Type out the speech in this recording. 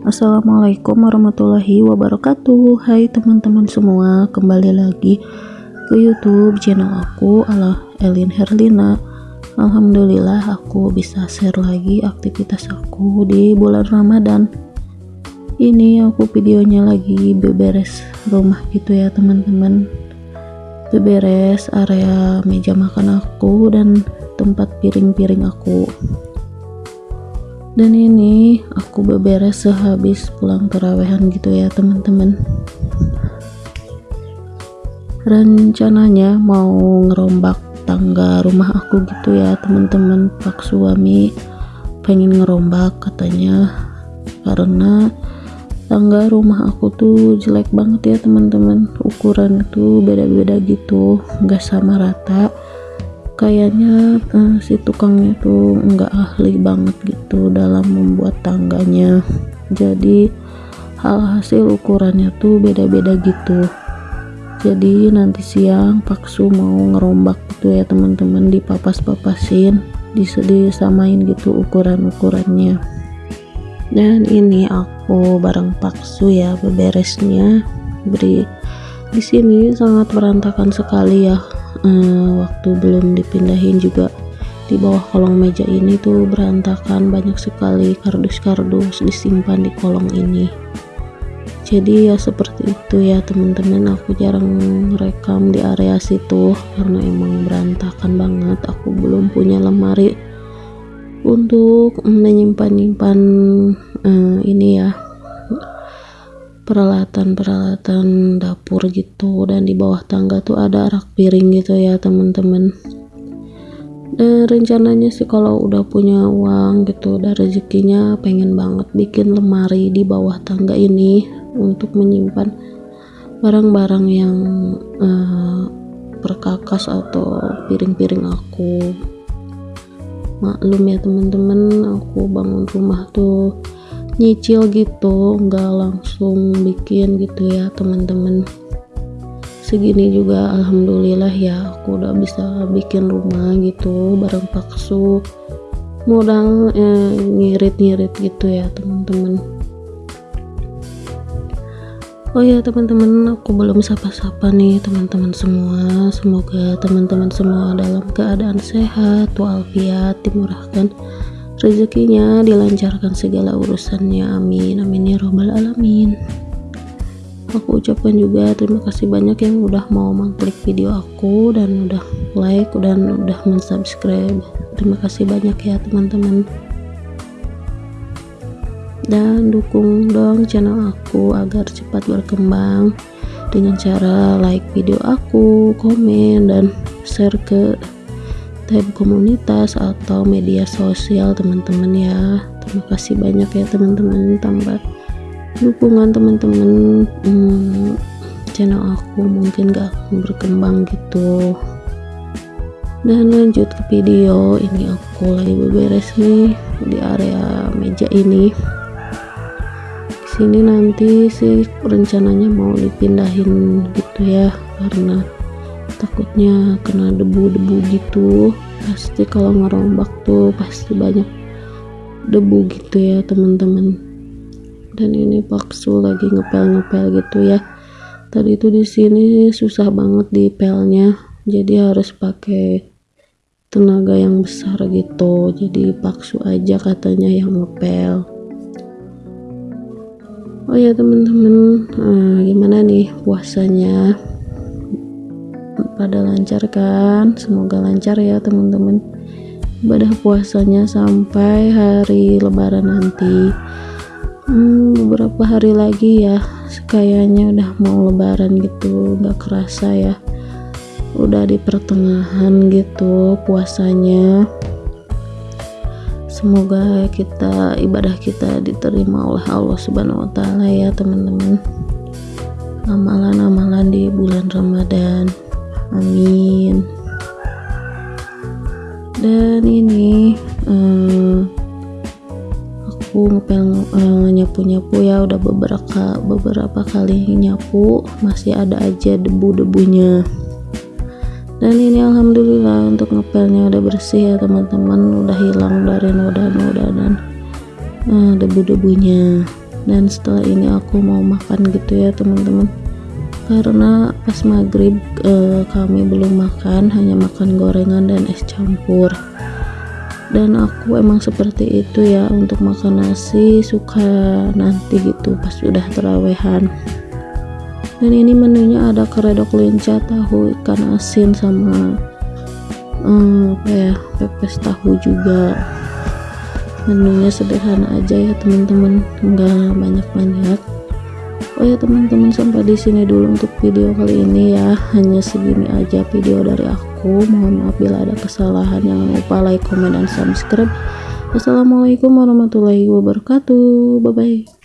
Assalamualaikum warahmatullahi wabarakatuh. Hai teman-teman semua Kembali lagi ke youtube channel aku Ala Elin Herlina. Alhamdulillah aku bisa share lagi aktivitas aku di bulan Ramadan. Ini aku videonya lagi beberes rumah gitu ya teman-teman. Beberes area meja makan aku dan tempat piring-piring aku dan ini aku beberes sehabis pulang terawehan gitu ya teman-teman. Rencananya mau ngerombak tangga rumah aku gitu ya teman-teman. Pak suami pengen ngerombak katanya. Karena tangga rumah aku tuh jelek banget ya teman-teman. Ukuran itu beda-beda gitu nggak sama rata kayaknya uh, si tukangnya tuh nggak ahli banget gitu dalam membuat tangganya. Jadi hal hasil ukurannya tuh beda-beda gitu. Jadi nanti siang paksu mau ngerombak gitu ya teman-teman dipapas-papasin disamain gitu ukuran-ukurannya. Dan ini aku bareng paksu ya beberesnya. Beri di sini sangat berantakan sekali ya uh, waktu belum dipindahin juga di bawah kolong meja ini tuh berantakan banyak sekali kardus-kardus disimpan di kolong ini. Jadi ya seperti itu ya teman-teman. Aku jarang rekam di area situ karena emang berantakan banget. Aku belum punya lemari untuk menyimpan-nyimpan uh, ini ya peralatan-peralatan dapur gitu dan di bawah tangga tuh ada rak piring gitu ya teman-teman. Dan rencananya sih kalau udah punya uang gitu dan rezekinya pengen banget bikin lemari di bawah tangga ini untuk menyimpan barang-barang yang uh, perkakas atau piring-piring aku. Maklum ya teman-teman aku bangun rumah tuh nyicil gitu nggak langsung bikin gitu ya teman-teman. Segini juga alhamdulillah ya aku udah bisa bikin rumah gitu bareng paksu modal eh, ngirit-ngirit gitu ya teman-teman. Oh ya teman-teman aku belum sapa-sapa nih teman-teman semua. Semoga teman-teman semua dalam keadaan sehat walafiat dimurahkan rezekinya dilancarkan segala urusannya. Amin amin ya robbal alamin. Aku ucapkan juga terima kasih banyak yang udah mau mengklik video aku dan udah like dan udah mensubscribe. Terima kasih banyak ya teman-teman. Dan dukung dong channel aku agar cepat berkembang dengan cara like video aku komen dan share ke tab komunitas atau media sosial teman-teman ya. Terima kasih banyak ya teman-teman. Tambah dukungan teman-teman. Hmm, channel aku mungkin gak akan berkembang gitu. Dan lanjut ke video. Ini aku lagi beberes nih di area meja ini. Sini nanti sih rencananya mau dipindahin gitu ya karena takutnya kena debu-debu gitu. Pasti kalau ngerombak tuh pasti banyak debu gitu ya teman-teman. Dan ini paksu lagi ngepel-ngepel gitu ya. Tadi itu di sini susah banget di pelnya jadi harus pakai tenaga yang besar gitu. Jadi paksu aja katanya yang ngepel. Oh ya teman-teman. Nah, gimana nih puasanya pada lancar kan? Semoga lancar ya teman-teman. Ibadah puasanya sampai hari lebaran nanti. Hmm, beberapa hari lagi ya kayaknya udah mau lebaran gitu. Nggak kerasa ya. Udah di pertengahan gitu puasanya. Semoga kita ibadah kita diterima oleh Allah subhanahu wa ta'ala ya teman-teman. Amalan-amalan di bulan Ramadan amin. Dan ini um, aku ngepel uh, nyapu-nyapu ya. Udah beberapa beberapa kali nyapu. Masih ada aja debu-debunya. Dan ini alhamdulillah untuk ngepelnya udah bersih ya teman-teman. Udah hilang dari noda-noda dan uh, debu-debunya. Dan setelah ini aku mau makan gitu ya teman-teman karena pas maghrib eh, kami belum makan hanya makan gorengan dan es campur. Dan aku emang seperti itu ya untuk makan nasi suka nanti gitu pas udah terawehan. Dan ini menunya ada keredok lenca tahu ikan asin sama hmm, apa ya pepes tahu juga. Menunya sederhana aja ya teman-teman enggak banyak-banyak oh ya teman-teman sampai di sini dulu untuk video kali ini ya. Hanya segini aja video dari aku. Mohon maaf bila ada kesalahan. Jangan lupa like comment dan subscribe. Wassalamualaikum warahmatullahi wabarakatuh. Bye bye